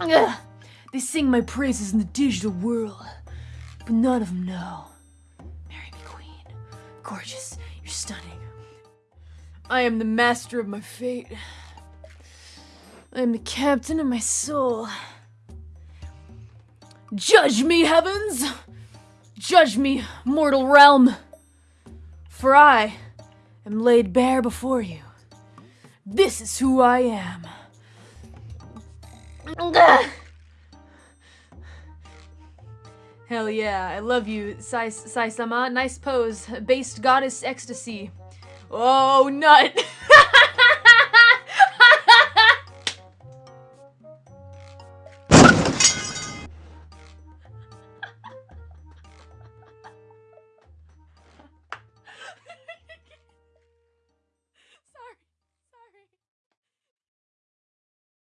Ugh. They sing my praises in the digital world, but none of them know. Marry me, queen. Gorgeous, you're stunning. I am the master of my fate. I am the captain of my soul. Judge me, heavens! Judge me, mortal realm! For I am laid bare before you. This is who I am. Hell yeah, I love you, Sai Sai Sama. Nice pose. Based goddess ecstasy. Oh, nut!